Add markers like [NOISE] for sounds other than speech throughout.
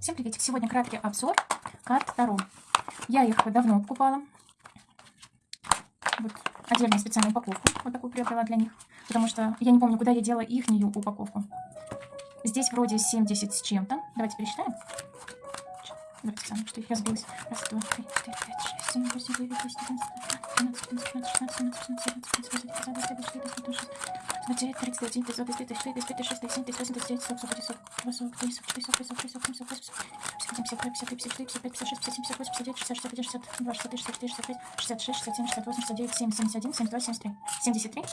Всем приветик! Сегодня краткий обзор карт Таро. Я их давно покупала. Вот отдельную специальную упаковку. Вот такую приобрела для них. Потому что я не помню, куда я делала их упаковку. Здесь вроде 70 с чем-то. Давайте пересчитаем. Давайте сами, что я сбилась. Раз, два, три, четыре, пять, шесть, семь, восемь, девять, десять, одиннадцать, двенадцать, тринадцать, шестнадцать, семнадцать, восемнадцать, девятнадцать, двадцать, двадцать, двадцать, двадцать, двадцать, двадцать, двадцать, девять, тридцать один, тридцать два, тридцать три, тридцать четыре, тридцать пять, тридцать шесть, тридцать семь, тридцать восемь, тридцать девять, сорок, сорок один, сорок два, сорок три, сорок четыре, сорок пять, сорок шесть, сорок семь, пятьдесят один, пятьдесят два, пятьдесят три, пятьдесят шесть, пятьдесят семь, пятьдесят восемь, пятьдесят девять, шестьдесят, шестьдесят один, шестьдесят три, шестьдесят четыре, шестьдесят пять, шестьдесят шесть, шестьдесят семь, шестьдесят восемь, шестьдесят девять, семьдесят один, семьдесят два, семьдесят три. Семьдесят три.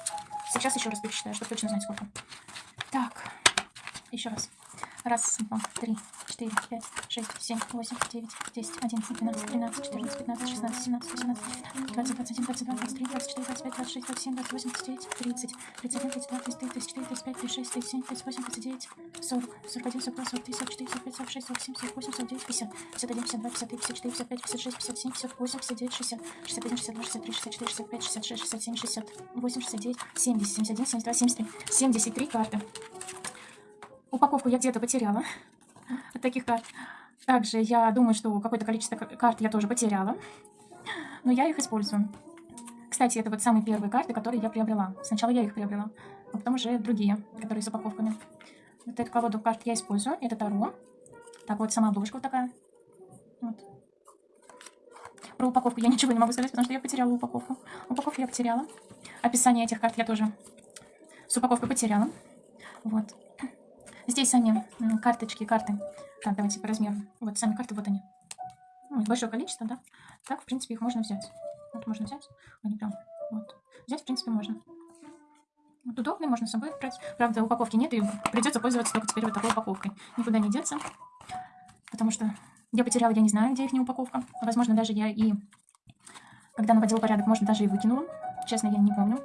Сейчас еще раз пересчитаю, чтобы точно знать сколько. Так, еще раз. Раз, два, три, четыре, пять, шесть, семь, восемь, девять, десять, одиннадцать, двенадцать, тринадцать, четырнадцать, пятнадцать, шестнадцать, семнадцать, восемнадцать, двадцать, двадцать один, двадцать два, двадцать три, двадцать четыре, двадцать пять, двадцать шесть, двадцать семь, двадцать восемь, двадцать девять, тридцать, тридцать один, тридцать два, тридцать три, тридцать четыре, тридцать пять, тридцать шесть, тридцать семь, тридцать восемь, тридцать девять, сорок, сорок один, сорок два, сорок три, сорок четыре, сорок пять, сорок шесть, сорок семь, сорок восемь, сорок девять, пятьдесят, пятьдесят один, пятьдесят два, пятьдесят три, пятьдесят четыре, пятьдесят пять, пятьдесят шесть, пятьдесят семь, пятьдесят восемь, пятьдесят девять, шестьдесят, шестьдесят один, шестьдесят два, шестьдесят три, шестьдесят четыре, шестьдесят пять, шестьдесят шесть, шестьдесят семь, шестьдесят восемь, шестьдесят девять, семьдесят, семьдесят один, семьдесят два, семьдесят три, семьдесят три карты. Упаковку я где-то потеряла от таких карт. Также я думаю, что какое-то количество карт я тоже потеряла. Но я их использую. Кстати, это вот самые первые карты, которые я приобрела. Сначала я их приобрела, а потом уже другие, которые с упаковками. Вот эту колоду карт я использую. Это Таро. Так вот, сама обложка вот такая. Вот. Про упаковку я ничего не могу сказать, потому что я потеряла упаковку. Упаковку я потеряла. Описание этих карт я тоже с упаковкой потеряла. Вот. Здесь сами карточки, карты. Так, давайте по размеру. Вот сами карты, вот они. Ну, большое количество, да. Так, в принципе, их можно взять. Вот можно взять. Они прям, вот. Взять, в принципе, можно. Вот удобный, можно с собой брать. Правда, упаковки нет, и придется пользоваться только теперь вот такой упаковкой. Никуда не деться. Потому что я потеряла, я не знаю, где их не упаковка. Возможно, даже я и, когда наводила порядок, может, даже и выкинула. Честно, я не помню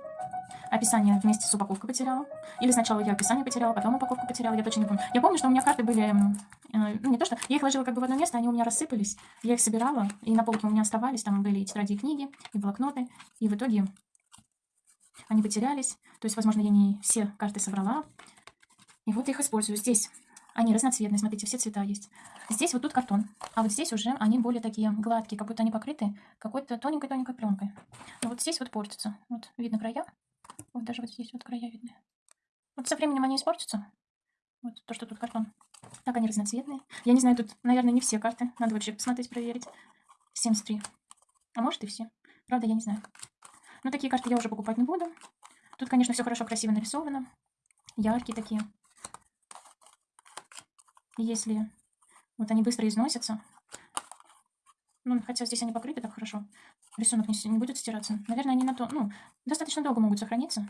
описание вместе с упаковкой потеряла. Или сначала я описание потеряла, потом упаковку потеряла, я точно не помню. Я помню, что у меня карты были, э, ну не то что, я их ложила как бы в одно место, они у меня рассыпались, я их собирала, и на полке у меня оставались, там были и тетради, и книги, и блокноты, и в итоге они потерялись. То есть, возможно, я не все карты собрала. И вот их использую. Здесь они разноцветные, смотрите, все цвета есть. Здесь вот тут картон, а вот здесь уже они более такие гладкие, как будто они покрыты какой-то тоненькой-тоненькой пленкой. Но вот здесь вот портятся. Вот видно края, вот даже вот здесь вот края видны. Вот со временем они испортятся. Вот то, что тут картон. Так, они разноцветные. Я не знаю, тут, наверное, не все карты. Надо вообще посмотреть, проверить. 73. А может и все. Правда, я не знаю. Но такие карты я уже покупать не буду. Тут, конечно, все хорошо, красиво нарисовано. Яркие такие. Если вот они быстро износятся. Ну, хотя здесь они покрыты так хорошо рисунок не, не будет стираться. Наверное, они на то, ну, достаточно долго могут сохраниться.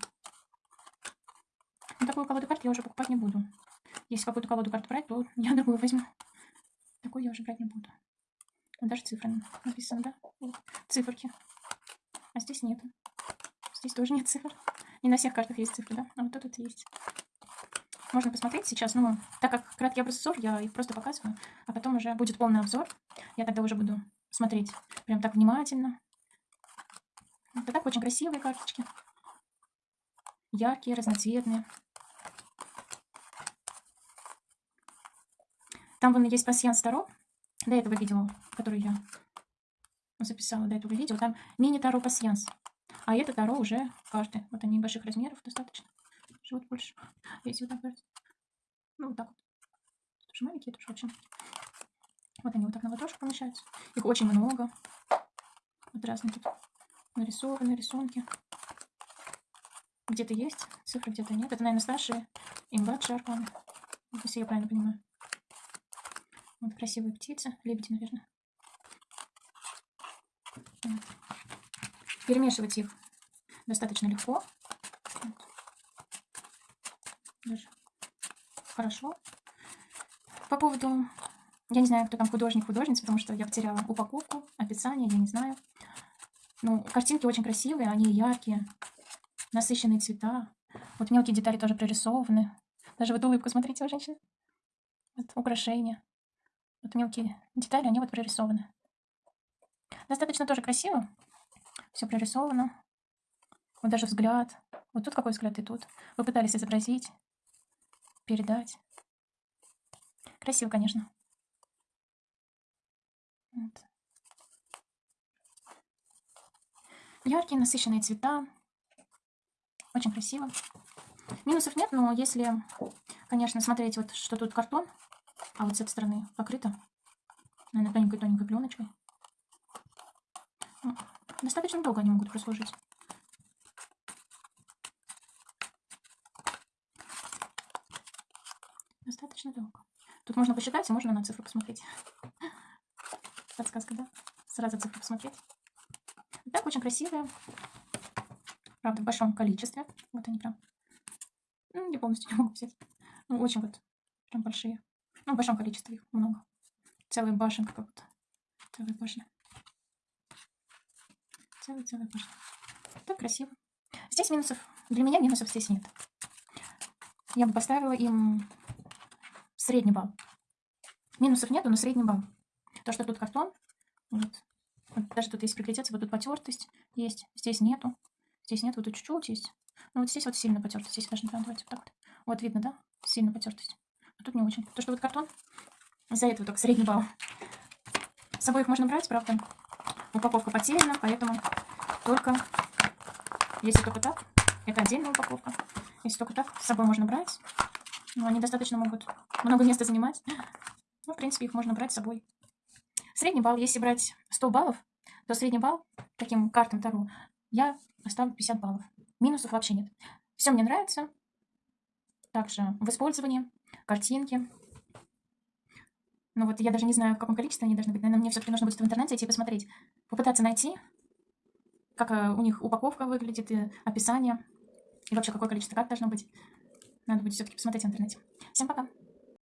Но такую колоду карт я уже покупать не буду. Если какую-то колоду карт брать, то [LAUGHS] я другую возьму. Такую я уже брать не буду. Даже цифры написано, да? Циферки. А здесь нет. Здесь тоже нет цифр. Не на всех картах есть цифры, да? А вот тут есть. Можно посмотреть сейчас, ну, так как краткий образцов, я их просто показываю, а потом уже будет полный обзор. Я тогда уже буду смотреть прям так внимательно, это так очень красивые карточки. Яркие, разноцветные. Там вон есть пассианс Таро. До этого видео, который я записала до этого видео. Там мини-таро пассианс. А это таро уже карты. Вот они больших размеров достаточно. Живут больше. Если вот так Ну, вот так вот. Тоже маленькие, тоже очень. Вот они вот так на ладошку помещаются. Их очень много. Вот разные тут нарисованы рисунки. Где-то есть цифры, где-то нет. Это, наверное, старшие и младшие арканы. Если я правильно понимаю. Вот красивые птицы. Лебеди, наверное. Вот. Перемешивать их достаточно легко. Вот. Даже хорошо. По поводу... Я не знаю, кто там художник, художница, потому что я потеряла упаковку, описание, я не знаю. Ну, картинки очень красивые, они яркие, насыщенные цвета. Вот мелкие детали тоже прорисованы. Даже вот улыбку, смотрите, у женщины. Вот украшения. Вот мелкие детали, они вот прорисованы. Достаточно тоже красиво. Все прорисовано. Вот даже взгляд. Вот тут какой взгляд и тут. Вы пытались изобразить, передать. Красиво, конечно. Вот. Яркие, насыщенные цвета. Очень красиво. Минусов нет, но если, конечно, смотреть, вот что тут картон, а вот с этой стороны покрыто, наверное, тоненькой-тоненькой пленочкой. Достаточно долго они могут прослужить. Достаточно долго. Тут можно посчитать, и можно на цифру посмотреть. Подсказка, да? Сразу цифру посмотреть. Так, очень красивые. Правда, в большом количестве. Вот они прям. Ну, не полностью [LAUGHS] не могу взять. Ну, очень вот прям большие. Ну, в большом количестве их много. Целая башенка как будто. Целая башня. Целая-целая башня. Так красиво. Здесь минусов. Для меня минусов здесь нет. Я бы поставила им средний балл. Минусов нету, но средний балл. То, что тут картон, вот, вот даже тут есть приглядеться, вот тут потертость есть, здесь нету. Здесь нет, вот тут чуть-чуть есть. Ну вот здесь вот сильно потертость, здесь даже прям, давайте вот так вот. Вот видно, да? Сильно потертость. А тут не очень. То, что вот картон, из-за этого только средний балл. С собой их можно брать, правда, упаковка потеряна, поэтому только, если только так, это отдельная упаковка. Если только так, с собой можно брать. Но они достаточно могут много места занимать. Ну, в принципе, их можно брать с собой. Средний балл, если брать 100 баллов, то средний балл таким картам Таро я поставлю 50 баллов. Минусов вообще нет. Все мне нравится. Также в использовании, картинки. Ну вот я даже не знаю, в каком количестве они должны быть. Наверное, мне все-таки нужно будет в интернете идти посмотреть. Попытаться найти, как э, у них упаковка выглядит, и описание. И вообще, какое количество карт должно быть. Надо будет все-таки посмотреть в интернете. Всем пока!